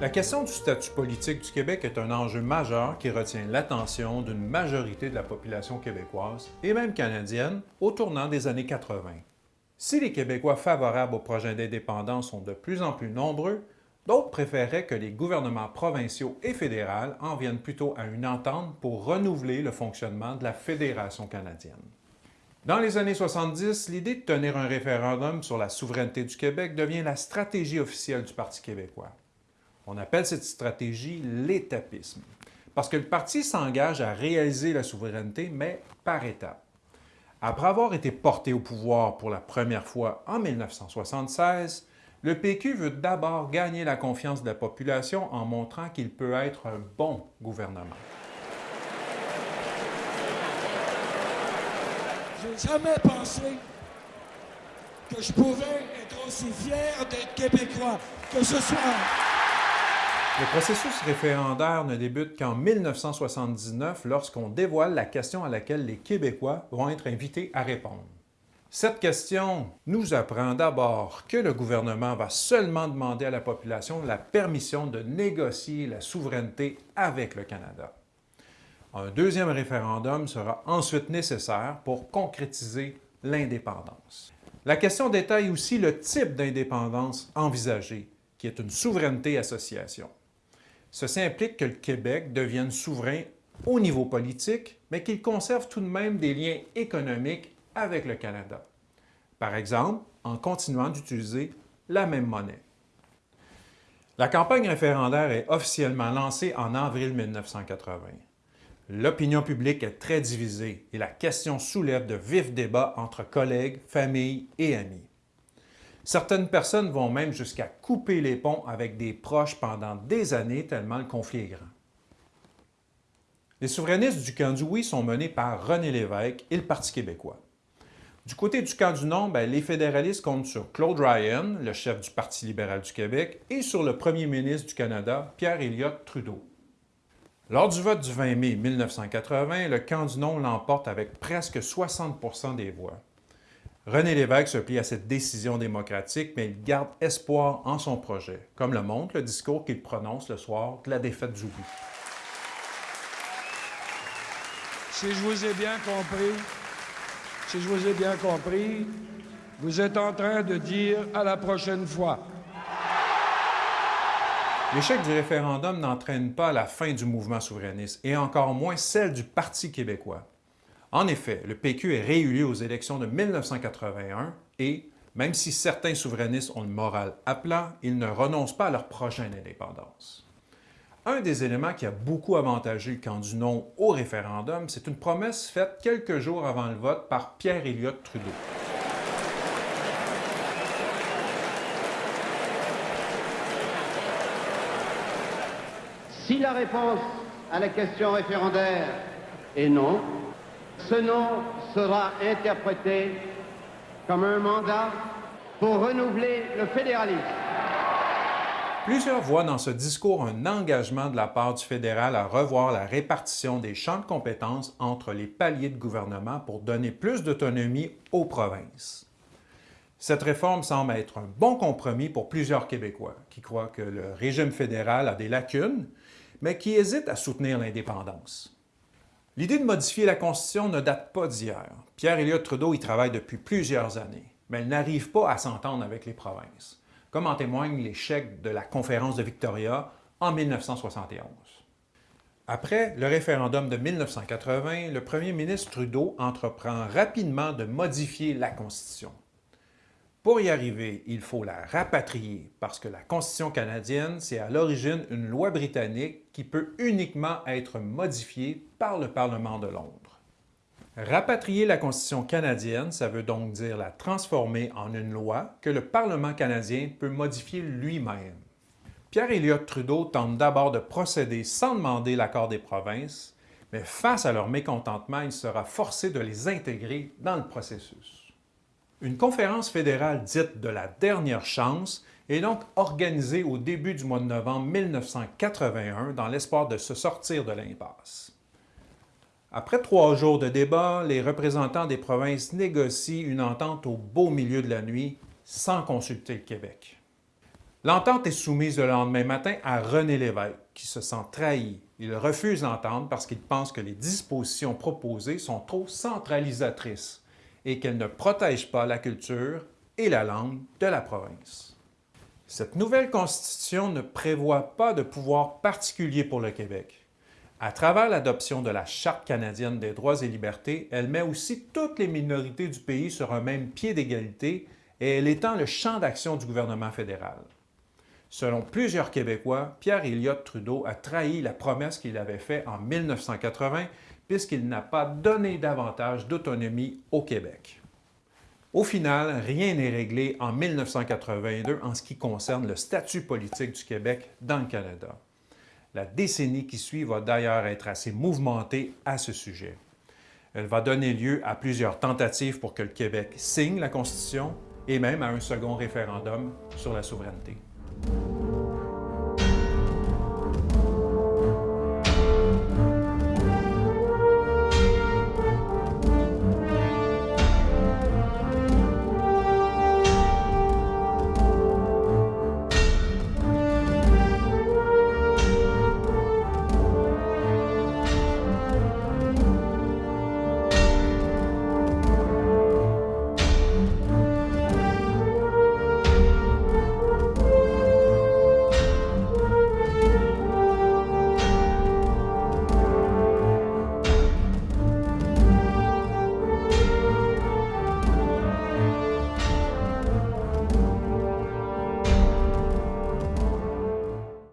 La question du statut politique du Québec est un enjeu majeur qui retient l'attention d'une majorité de la population québécoise et même canadienne au tournant des années 80. Si les Québécois favorables au projet d'indépendance sont de plus en plus nombreux, d'autres préféraient que les gouvernements provinciaux et fédéraux en viennent plutôt à une entente pour renouveler le fonctionnement de la Fédération canadienne. Dans les années 70, l'idée de tenir un référendum sur la souveraineté du Québec devient la stratégie officielle du Parti québécois. On appelle cette stratégie l'étapisme, parce que le parti s'engage à réaliser la souveraineté, mais par étapes. Après avoir été porté au pouvoir pour la première fois en 1976, le PQ veut d'abord gagner la confiance de la population en montrant qu'il peut être un bon gouvernement. J'ai jamais pensé que je pouvais être aussi fier d'être québécois que ce soir. Le processus référendaire ne débute qu'en 1979 lorsqu'on dévoile la question à laquelle les Québécois vont être invités à répondre. Cette question nous apprend d'abord que le gouvernement va seulement demander à la population la permission de négocier la souveraineté avec le Canada. Un deuxième référendum sera ensuite nécessaire pour concrétiser l'indépendance. La question détaille aussi le type d'indépendance envisagée, qui est une souveraineté association. Ceci implique que le Québec devienne souverain au niveau politique, mais qu'il conserve tout de même des liens économiques avec le Canada. Par exemple, en continuant d'utiliser la même monnaie. La campagne référendaire est officiellement lancée en avril 1980. L'opinion publique est très divisée et la question soulève de vifs débats entre collègues, familles et amis. Certaines personnes vont même jusqu'à couper les ponts avec des proches pendant des années tellement le conflit est grand. Les souverainistes du camp du oui sont menés par René Lévesque et le Parti québécois. Du côté du camp du non, ben, les fédéralistes comptent sur Claude Ryan, le chef du Parti libéral du Québec, et sur le premier ministre du Canada, Pierre Elliott Trudeau. Lors du vote du 20 mai 1980, le camp du non l'emporte avec presque 60% des voix. René Lévesque se plie à cette décision démocratique, mais il garde espoir en son projet, comme le montre le discours qu'il prononce le soir de la défaite du oui. Si je vous ai bien compris, si je vous ai bien compris, vous êtes en train de dire à la prochaine fois. L'échec du référendum n'entraîne pas la fin du mouvement souverainiste et encore moins celle du Parti québécois. En effet, le PQ est réélu aux élections de 1981 et, même si certains souverainistes ont le moral à plat, ils ne renoncent pas à leur prochaine indépendance. Un des éléments qui a beaucoup avantagé le camp du non au référendum, c'est une promesse faite quelques jours avant le vote par Pierre Elliott Trudeau. Si la réponse à la question référendaire est non, ce nom sera interprété comme un mandat pour renouveler le fédéralisme. Plusieurs voient dans ce discours un engagement de la part du fédéral à revoir la répartition des champs de compétences entre les paliers de gouvernement pour donner plus d'autonomie aux provinces. Cette réforme semble être un bon compromis pour plusieurs Québécois qui croient que le régime fédéral a des lacunes, mais qui hésitent à soutenir l'indépendance. L'idée de modifier la Constitution ne date pas d'hier. Pierre Elliott Trudeau y travaille depuis plusieurs années, mais elle n'arrive pas à s'entendre avec les provinces, comme en témoigne l'échec de la conférence de Victoria en 1971. Après le référendum de 1980, le premier ministre Trudeau entreprend rapidement de modifier la Constitution. Pour y arriver, il faut la rapatrier parce que la Constitution canadienne, c'est à l'origine une loi britannique qui peut uniquement être modifiée par le Parlement de Londres. Rapatrier la Constitution canadienne, ça veut donc dire la transformer en une loi que le Parlement canadien peut modifier lui-même. Pierre Elliott Trudeau tente d'abord de procéder sans demander l'accord des provinces, mais face à leur mécontentement, il sera forcé de les intégrer dans le processus. Une conférence fédérale dite de la dernière chance est donc organisée au début du mois de novembre 1981 dans l'espoir de se sortir de l'impasse. Après trois jours de débat, les représentants des provinces négocient une entente au beau milieu de la nuit sans consulter le Québec. L'entente est soumise le lendemain matin à René Lévesque, qui se sent trahi. Il refuse l'entente parce qu'il pense que les dispositions proposées sont trop centralisatrices et qu'elles ne protègent pas la culture et la langue de la province. Cette nouvelle constitution ne prévoit pas de pouvoir particulier pour le Québec. À travers l'adoption de la Charte canadienne des droits et libertés, elle met aussi toutes les minorités du pays sur un même pied d'égalité et elle étend le champ d'action du gouvernement fédéral. Selon plusieurs Québécois, Pierre Elliott Trudeau a trahi la promesse qu'il avait faite en 1980 puisqu'il n'a pas donné davantage d'autonomie au Québec. Au final, rien n'est réglé en 1982 en ce qui concerne le statut politique du Québec dans le Canada. La décennie qui suit va d'ailleurs être assez mouvementée à ce sujet. Elle va donner lieu à plusieurs tentatives pour que le Québec signe la Constitution et même à un second référendum sur la souveraineté.